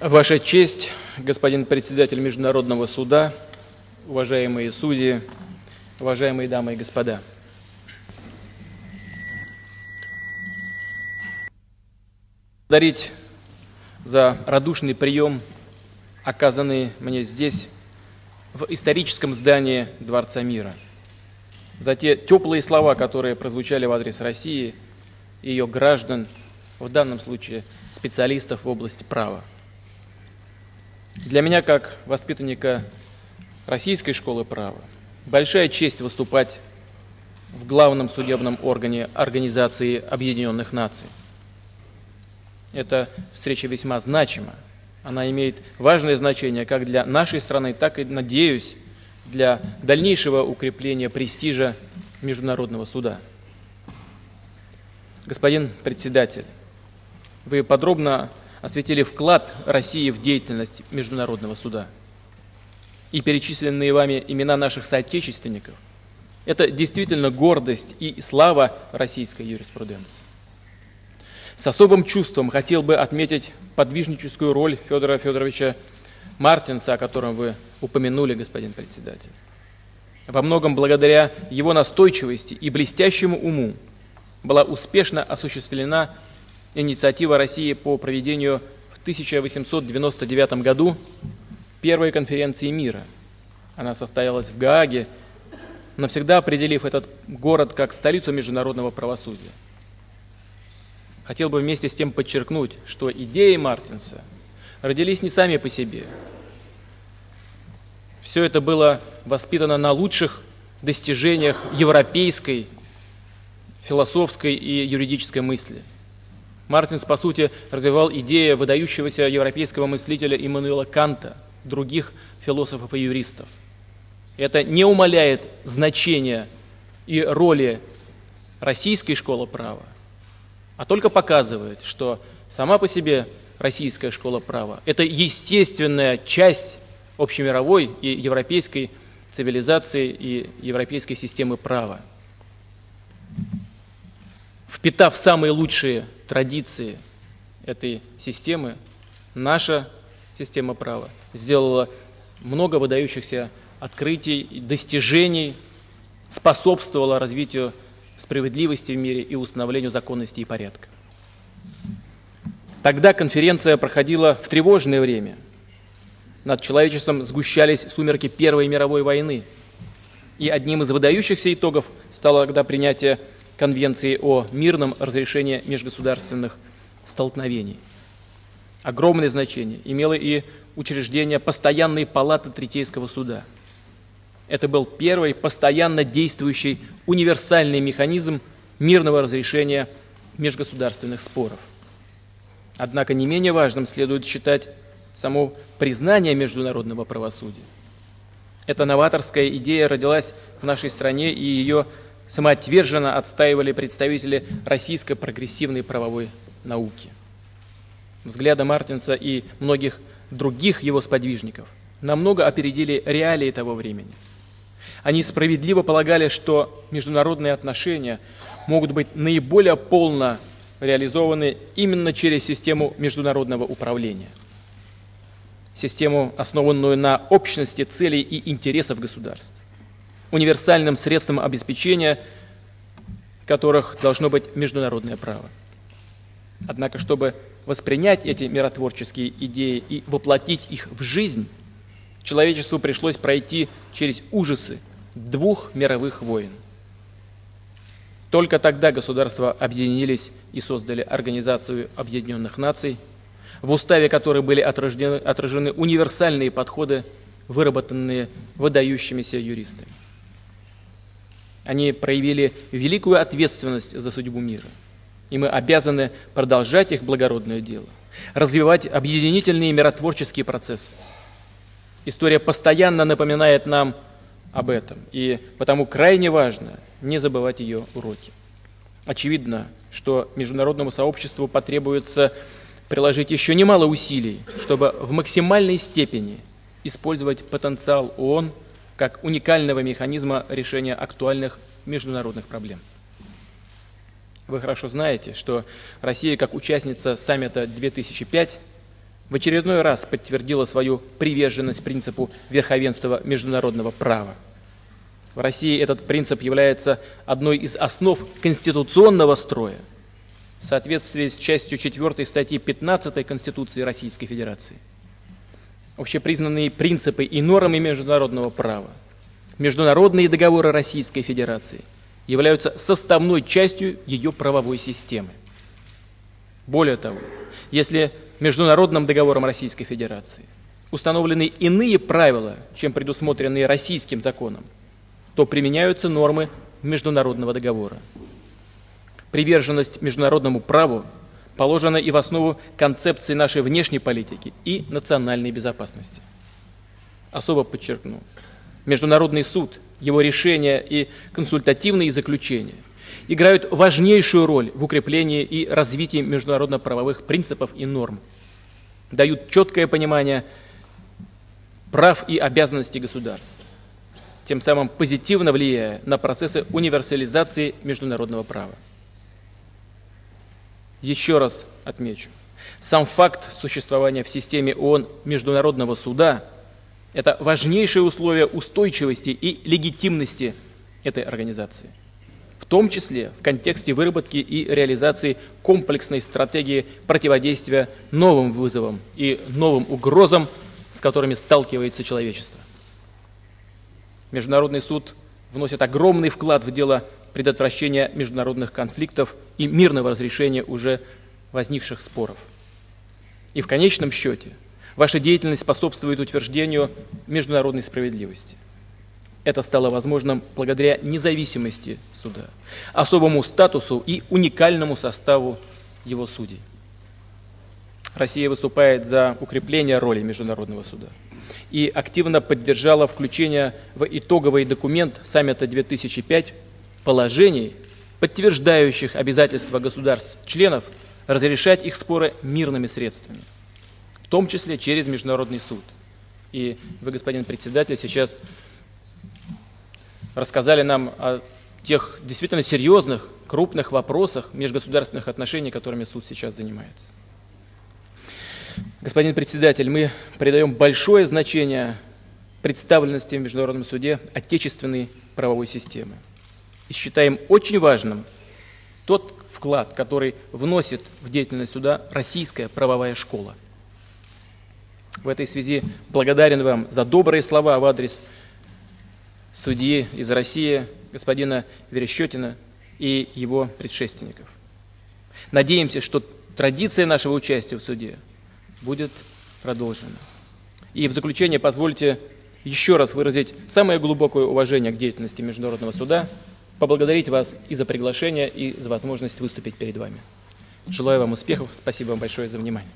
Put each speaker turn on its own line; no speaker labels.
Ваша честь, господин председатель Международного суда, уважаемые судьи, уважаемые дамы и господа. Благодарить за радушный прием, оказанный мне здесь, в историческом здании Дворца мира, за те теплые слова, которые прозвучали в адрес России и ее граждан, в данном случае специалистов в области права. Для меня, как воспитанника Российской школы права, большая честь выступать в главном судебном органе Организации Объединенных Наций. Эта встреча весьма значима. Она имеет важное значение как для нашей страны, так и, надеюсь, для дальнейшего укрепления престижа Международного суда. Господин председатель, вы подробно осветили вклад России в деятельность Международного суда. И перечисленные вами имена наших соотечественников – это действительно гордость и слава российской юриспруденции. С особым чувством хотел бы отметить подвижническую роль Федора Федоровича Мартинса, о котором вы упомянули, господин председатель. Во многом благодаря его настойчивости и блестящему уму была успешно осуществлена инициатива России по проведению в 1899 году первой конференции мира. Она состоялась в Гааге, навсегда определив этот город как столицу международного правосудия. Хотел бы вместе с тем подчеркнуть, что идеи Мартинса родились не сами по себе. Все это было воспитано на лучших достижениях европейской философской и юридической мысли – Мартинс, по сути, развивал идеи выдающегося европейского мыслителя Иммануила Канта, других философов и юристов. Это не умаляет значения и роли российской школы права, а только показывает, что сама по себе российская школа права – это естественная часть общемировой и европейской цивилизации и европейской системы права. Впитав самые лучшие традиции этой системы, наша система права сделала много выдающихся открытий достижений, способствовала развитию справедливости в мире и установлению законности и порядка. Тогда конференция проходила в тревожное время. Над человечеством сгущались сумерки Первой мировой войны. И одним из выдающихся итогов стало тогда принятие Конвенции о мирном разрешении межгосударственных столкновений. Огромное значение имело и учреждение постоянной палаты Третейского суда. Это был первый постоянно действующий универсальный механизм мирного разрешения межгосударственных споров. Однако не менее важным следует считать само признание международного правосудия. Эта новаторская идея родилась в нашей стране, и ее самоотверженно отстаивали представители российской прогрессивной правовой науки. Взгляды Мартинса и многих других его сподвижников намного опередили реалии того времени. Они справедливо полагали, что международные отношения могут быть наиболее полно реализованы именно через систему международного управления. Систему, основанную на общности целей и интересов государств универсальным средством обеспечения которых должно быть международное право. Однако, чтобы воспринять эти миротворческие идеи и воплотить их в жизнь, человечеству пришлось пройти через ужасы двух мировых войн. Только тогда государства объединились и создали Организацию Объединенных Наций, в уставе которой были отражены, отражены универсальные подходы, выработанные выдающимися юристами. Они проявили великую ответственность за судьбу мира. И мы обязаны продолжать их благородное дело, развивать объединительные миротворческие процессы. История постоянно напоминает нам об этом, и потому крайне важно не забывать ее уроки. Очевидно, что международному сообществу потребуется приложить еще немало усилий, чтобы в максимальной степени использовать потенциал ООН – как уникального механизма решения актуальных международных проблем. Вы хорошо знаете, что Россия как участница саммита 2005 в очередной раз подтвердила свою приверженность принципу верховенства международного права. В России этот принцип является одной из основ конституционного строя в соответствии с частью 4 статьи 15 Конституции Российской Федерации. Общепризнанные принципы и нормы международного права, международные договоры Российской Федерации являются составной частью ее правовой системы. Более того, если международным договором Российской Федерации установлены иные правила, чем предусмотренные российским законом, то применяются нормы международного договора. Приверженность международному праву положена и в основу концепции нашей внешней политики и национальной безопасности. Особо подчеркну, Международный суд, его решения и консультативные заключения играют важнейшую роль в укреплении и развитии международно-правовых принципов и норм, дают четкое понимание прав и обязанностей государств, тем самым позитивно влияя на процессы универсализации международного права. Еще раз отмечу, сам факт существования в системе ООН Международного суда – это важнейшее условие устойчивости и легитимности этой организации в том числе в контексте выработки и реализации комплексной стратегии противодействия новым вызовам и новым угрозам, с которыми сталкивается человечество. Международный суд вносит огромный вклад в дело предотвращения международных конфликтов и мирного разрешения уже возникших споров. И в конечном счете ваша деятельность способствует утверждению международной справедливости – это стало возможным благодаря независимости суда, особому статусу и уникальному составу его судей. Россия выступает за укрепление роли Международного суда и активно поддержала включение в итоговый документ саммита 2005 положений, подтверждающих обязательства государств-членов разрешать их споры мирными средствами, в том числе через Международный суд. И вы, господин председатель, сейчас рассказали нам о тех действительно серьезных, крупных вопросах межгосударственных отношений, которыми суд сейчас занимается. Господин председатель, мы придаем большое значение представленности в Международном суде отечественной правовой системы. И считаем очень важным тот вклад, который вносит в деятельность суда российская правовая школа. В этой связи благодарен вам за добрые слова в адрес судьи из России, господина Верещетина и его предшественников. Надеемся, что традиция нашего участия в суде будет продолжена. И в заключение позвольте еще раз выразить самое глубокое уважение к деятельности Международного суда, поблагодарить вас и за приглашение, и за возможность выступить перед вами. Желаю вам успехов. Спасибо вам большое за внимание.